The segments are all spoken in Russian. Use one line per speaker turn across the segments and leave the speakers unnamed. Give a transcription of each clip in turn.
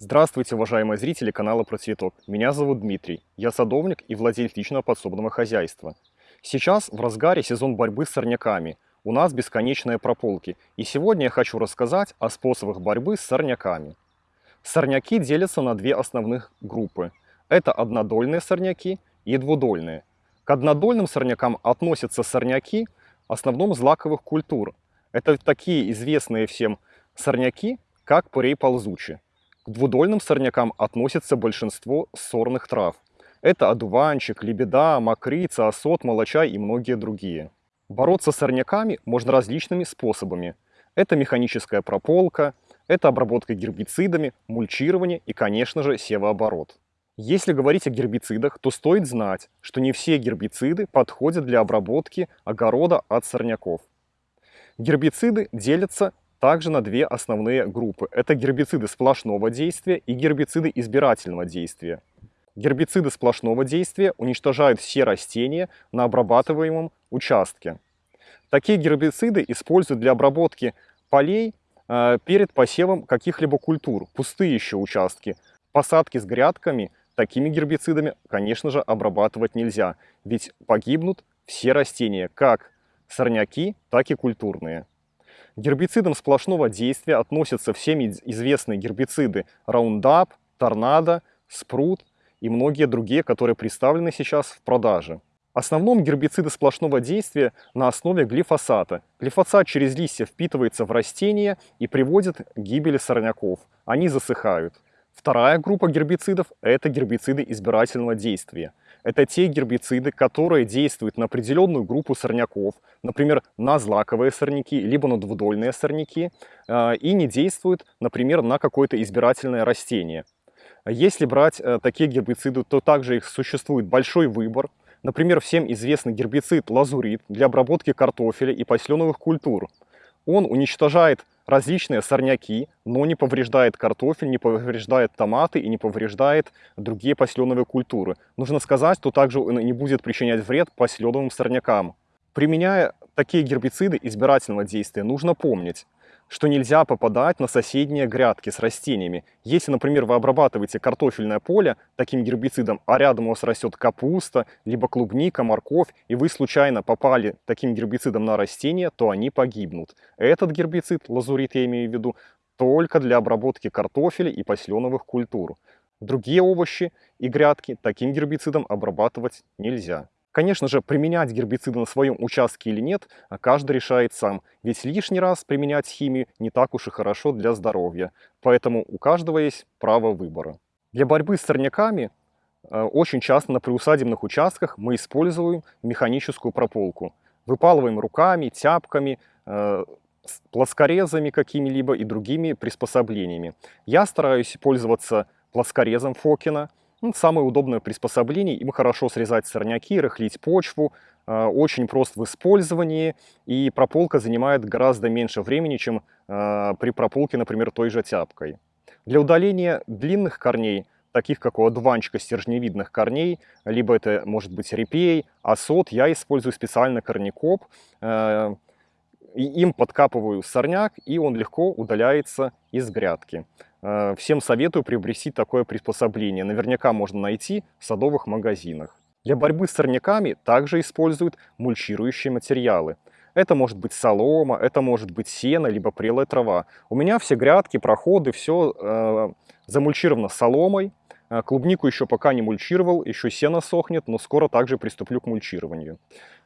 Здравствуйте, уважаемые зрители канала Про Цветок. Меня зовут Дмитрий. Я садовник и владелец личного подсобного хозяйства. Сейчас в разгаре сезон борьбы с сорняками. У нас бесконечные прополки. И сегодня я хочу рассказать о способах борьбы с сорняками. Сорняки делятся на две основных группы. Это однодольные сорняки и двудольные. К однодольным сорнякам относятся сорняки, в основном злаковых культур. Это такие известные всем сорняки, как пурей ползучий. Двудольным сорнякам относится большинство сорных трав. Это одуванчик, лебеда, мокрица, осот, молочай и многие другие. Бороться с сорняками можно различными способами. Это механическая прополка, это обработка гербицидами, мульчирование и, конечно же, севооборот. Если говорить о гербицидах, то стоит знать, что не все гербициды подходят для обработки огорода от сорняков. Гербициды делятся также на две основные группы. Это гербициды сплошного действия и гербициды избирательного действия. Гербициды сплошного действия уничтожают все растения на обрабатываемом участке. Такие гербициды используют для обработки полей э, перед посевом каких-либо культур, пустые еще участки. Посадки с грядками такими гербицидами, конечно же, обрабатывать нельзя, ведь погибнут все растения, как сорняки, так и культурные. Гербицидам сплошного действия относятся всеми известные гербициды Roundup, Торнадо, Спрут и многие другие, которые представлены сейчас в продаже. Основном гербициды сплошного действия на основе глифосата. Глифосат через листья впитывается в растения и приводит к гибели сорняков. Они засыхают. Вторая группа гербицидов – это гербициды избирательного действия. Это те гербициды, которые действуют на определенную группу сорняков, например, на злаковые сорняки, либо на двудольные сорняки, а, и не действуют, например, на какое-то избирательное растение. Если брать э, такие гербициды, то также их существует большой выбор. Например, всем известный гербицид лазурит для обработки картофеля и посленовых культур. Он уничтожает различные сорняки, но не повреждает картофель, не повреждает томаты и не повреждает другие посленовые культуры. Нужно сказать, что также он не будет причинять вред посленовым сорнякам. Применяя такие гербициды избирательного действия, нужно помнить, что нельзя попадать на соседние грядки с растениями. Если, например, вы обрабатываете картофельное поле таким гербицидом, а рядом у вас растет капуста, либо клубника, морковь, и вы случайно попали таким гербицидом на растение, то они погибнут. Этот гербицид, лазурит я имею в виду, только для обработки картофеля и посленовых культур. Другие овощи и грядки таким гербицидом обрабатывать нельзя. Конечно же, применять гербициды на своем участке или нет, а каждый решает сам. Ведь лишний раз применять химию не так уж и хорошо для здоровья. Поэтому у каждого есть право выбора. Для борьбы с сорняками э, очень часто на приусадебных участках мы используем механическую прополку. Выпалываем руками, тяпками, э, плоскорезами какими-либо и другими приспособлениями. Я стараюсь пользоваться плоскорезом Фокина, ну, самое удобное приспособление, им хорошо срезать сорняки, рыхлить почву, э, очень прост в использовании, и прополка занимает гораздо меньше времени, чем э, при прополке, например, той же тяпкой. Для удаления длинных корней, таких как у одуванчика стержневидных корней, либо это может быть репей, осот, я использую специально корнекоп, э, им подкапываю сорняк, и он легко удаляется из грядки. Э, всем советую приобрести такое приспособление. Наверняка можно найти в садовых магазинах. Для борьбы с сорняками также используют мульчирующие материалы. Это может быть солома, это может быть сено, либо прелая трава. У меня все грядки, проходы, все э, замульчировано соломой. Э, клубнику еще пока не мульчировал, еще сено сохнет, но скоро также приступлю к мульчированию.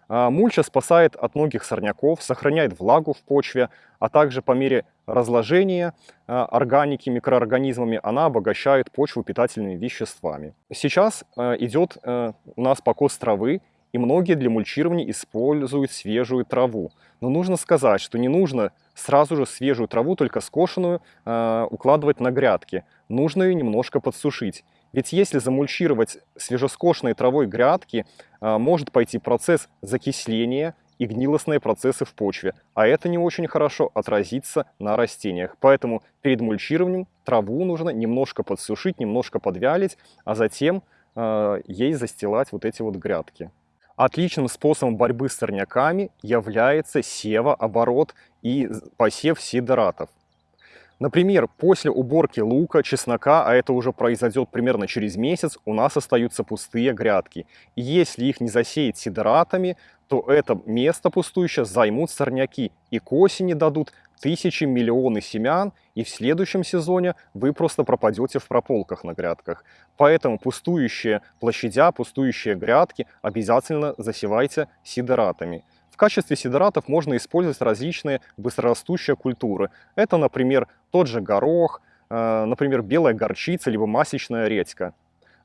А, мульча спасает от многих сорняков, сохраняет влагу в почве, а также по мере разложения а, органики микроорганизмами она обогащает почву питательными веществами. Сейчас а, идет у нас покос травы, и многие для мульчирования используют свежую траву. Но нужно сказать, что не нужно сразу же свежую траву, только скошенную, укладывать на грядки. Нужно ее немножко подсушить. Ведь если замульчировать свежескошенной травой грядки, а, может пойти процесс закисления и гнилостные процессы в почве, а это не очень хорошо отразится на растениях. Поэтому перед мульчированием траву нужно немножко подсушить, немножко подвялить, а затем э, ей застилать вот эти вот грядки. Отличным способом борьбы с сорняками является севооборот и посев сидератов. Например, после уборки лука, чеснока, а это уже произойдет примерно через месяц, у нас остаются пустые грядки. И если их не засеять сидератами, то это место пустующее займут сорняки и к осени дадут тысячи, миллионы семян, и в следующем сезоне вы просто пропадете в прополках на грядках. Поэтому пустующие площадя, пустующие грядки обязательно засевайте сидератами. Качестве сидератов можно использовать различные быстрорастущие культуры. Это, например, тот же горох, э, например, белая горчица, либо масличная редька.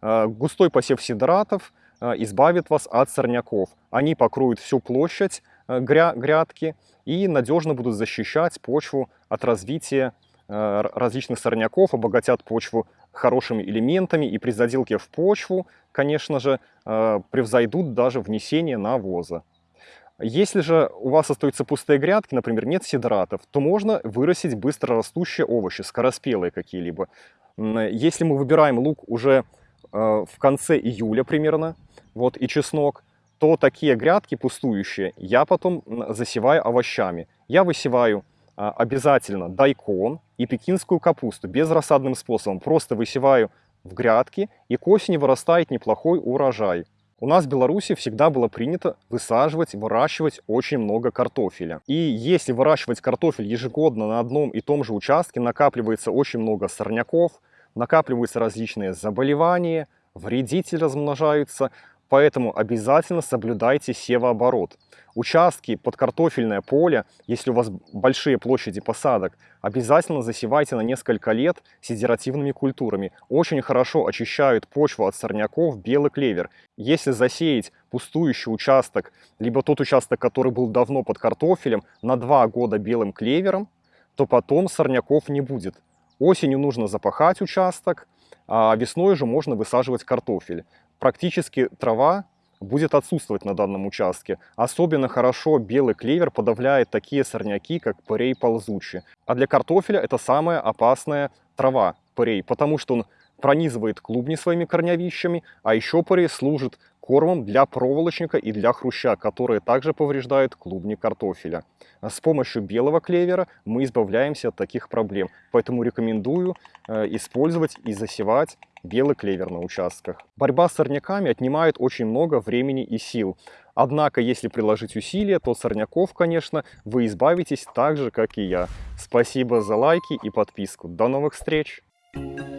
Э, густой посев сидератов э, избавит вас от сорняков. Они покроют всю площадь грядки и надежно будут защищать почву от развития различных сорняков, обогатят почву хорошими элементами и при заделке в почву, конечно же, превзойдут даже внесение навоза. Если же у вас остаются пустые грядки, например, нет сидратов, то можно вырастить быстрорастущие овощи, скороспелые какие-либо. Если мы выбираем лук уже э, в конце июля примерно, вот, и чеснок, то такие грядки пустующие я потом засеваю овощами. Я высеваю а, обязательно дайкон и пекинскую капусту безрассадным способом. Просто высеваю в грядки, и к осени вырастает неплохой урожай. У нас в Беларуси всегда было принято высаживать, выращивать очень много картофеля. И если выращивать картофель ежегодно на одном и том же участке, накапливается очень много сорняков, накапливаются различные заболевания, вредители размножаются, Поэтому обязательно соблюдайте севооборот. Участки под картофельное поле, если у вас большие площади посадок, обязательно засевайте на несколько лет сидеративными культурами. Очень хорошо очищают почву от сорняков белый клевер. Если засеять пустующий участок, либо тот участок, который был давно под картофелем, на два года белым клевером, то потом сорняков не будет. Осенью нужно запахать участок, а весной же можно высаживать картофель практически трава будет отсутствовать на данном участке. Особенно хорошо белый клевер подавляет такие сорняки, как пырей ползучий. А для картофеля это самая опасная трава, пырей, потому что он пронизывает клубни своими корневищами, а еще пырей служит кормом для проволочника и для хруща, которые также повреждают клубни картофеля. С помощью белого клевера мы избавляемся от таких проблем, поэтому рекомендую э, использовать и засевать белый клевер на участках. Борьба с сорняками отнимает очень много времени и сил. Однако, если приложить усилия, то сорняков, конечно, вы избавитесь так же, как и я. Спасибо за лайки и подписку. До новых встреч! Thank you.